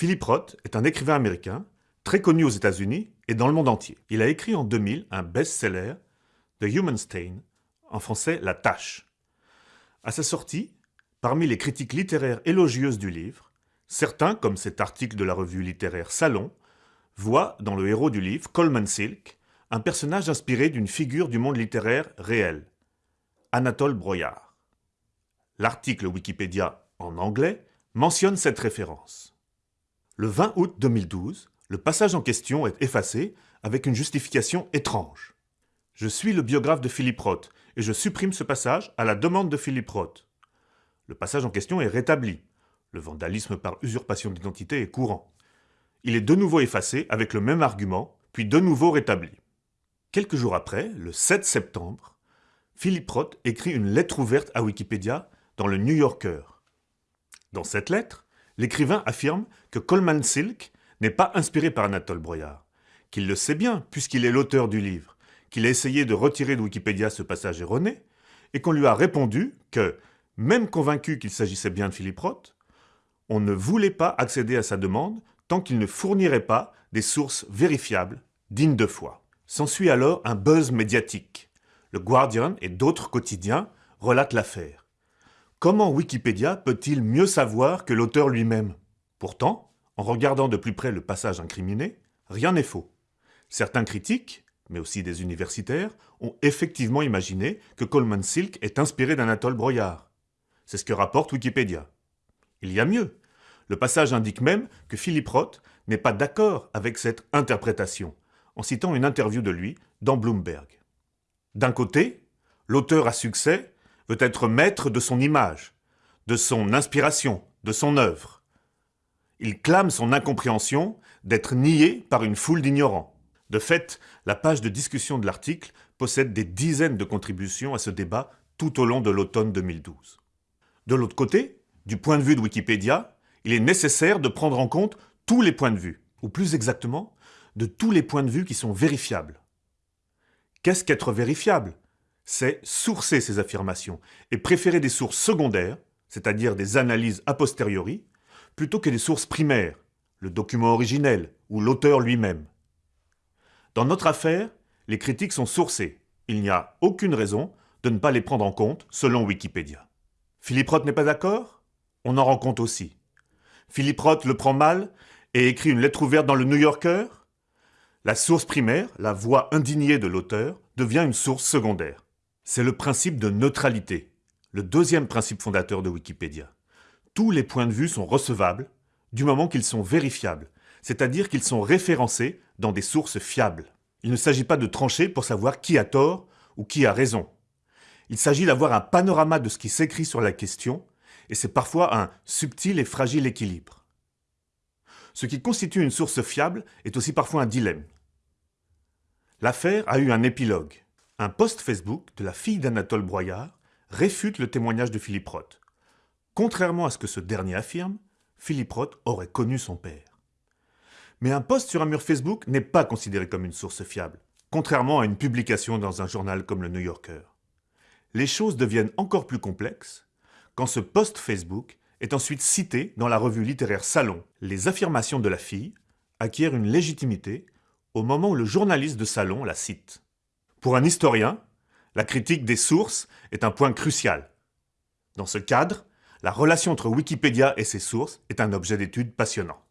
Philip Roth est un écrivain américain, très connu aux États-Unis et dans le monde entier. Il a écrit en 2000 un best-seller, The Human Stain, en français La Tâche. À sa sortie, parmi les critiques littéraires élogieuses du livre, certains, comme cet article de la revue littéraire Salon, voient dans le héros du livre, Coleman Silk, un personnage inspiré d'une figure du monde littéraire réel, Anatole Broyard. L'article Wikipédia en anglais mentionne cette référence. Le 20 août 2012, le passage en question est effacé avec une justification étrange. Je suis le biographe de Philippe Roth et je supprime ce passage à la demande de Philippe Roth. Le passage en question est rétabli. Le vandalisme par usurpation d'identité est courant. Il est de nouveau effacé avec le même argument, puis de nouveau rétabli. Quelques jours après, le 7 septembre, Philippe Roth écrit une lettre ouverte à Wikipédia dans le New Yorker. Dans cette lettre, l'écrivain affirme que Coleman Silk n'est pas inspiré par Anatole Broyard, qu'il le sait bien puisqu'il est l'auteur du livre, qu'il a essayé de retirer de Wikipédia ce passage erroné, et qu'on lui a répondu que, même convaincu qu'il s'agissait bien de Philippe Roth, on ne voulait pas accéder à sa demande tant qu'il ne fournirait pas des sources vérifiables, dignes de foi. S'ensuit alors un buzz médiatique. Le Guardian et d'autres quotidiens relatent l'affaire. Comment Wikipédia peut-il mieux savoir que l'auteur lui-même? Pourtant, en regardant de plus près le passage incriminé, rien n'est faux. Certains critiques, mais aussi des universitaires, ont effectivement imaginé que Coleman Silk est inspiré d'Anatole Broyard. C'est ce que rapporte Wikipédia. Il y a mieux. Le passage indique même que Philippe Roth n'est pas d'accord avec cette interprétation, en citant une interview de lui dans Bloomberg. D'un côté, l'auteur à succès veut être maître de son image, de son inspiration, de son œuvre. Il clame son incompréhension d'être nié par une foule d'ignorants. De fait, la page de discussion de l'article possède des dizaines de contributions à ce débat tout au long de l'automne 2012. De l'autre côté, du point de vue de Wikipédia, il est nécessaire de prendre en compte tous les points de vue, ou plus exactement, de tous les points de vue qui sont vérifiables. Qu'est-ce qu'être vérifiable? C'est sourcer ces affirmations et préférer des sources secondaires, c'est-à-dire des analyses a posteriori, plutôt que des sources primaires, le document originel ou l'auteur lui-même. Dans notre affaire, les critiques sont sourcées. Il n'y a aucune raison de ne pas les prendre en compte selon Wikipédia. Philippe Roth n'est pas d'accord? On en rend compte aussi. Philippe Roth le prend mal et écrit une lettre ouverte dans le New Yorker? La source primaire, la voix indignée de l'auteur, devient une source secondaire. C'est le principe de neutralité, le deuxième principe fondateur de Wikipédia. Tous les points de vue sont recevables du moment qu'ils sont vérifiables, c'est-à-dire qu'ils sont référencés dans des sources fiables. Il ne s'agit pas de trancher pour savoir qui a tort ou qui a raison. Il s'agit d'avoir un panorama de ce qui s'écrit sur la question, et c'est parfois un subtil et fragile équilibre. Ce qui constitue une source fiable est aussi parfois un dilemme. L'affaire a eu un épilogue. Un post Facebook de la fille d'Anatole Broyard réfute le témoignage de Philippe Roth. Contrairement à ce que ce dernier affirme, Philippe Roth aurait connu son père. Mais un post sur un mur Facebook n'est pas considéré comme une source fiable, contrairement à une publication dans un journal comme le New Yorker. Les choses deviennent encore plus complexes quand ce post Facebook est ensuite cité dans la revue littéraire Salon. Les affirmations de la fille acquièrent une légitimité au moment où le journaliste de Salon la cite. Pour un historien, la critique des sources est un point crucial. Dans ce cadre, la relation entre Wikipédia et ses sources est un objet d'étude passionnant.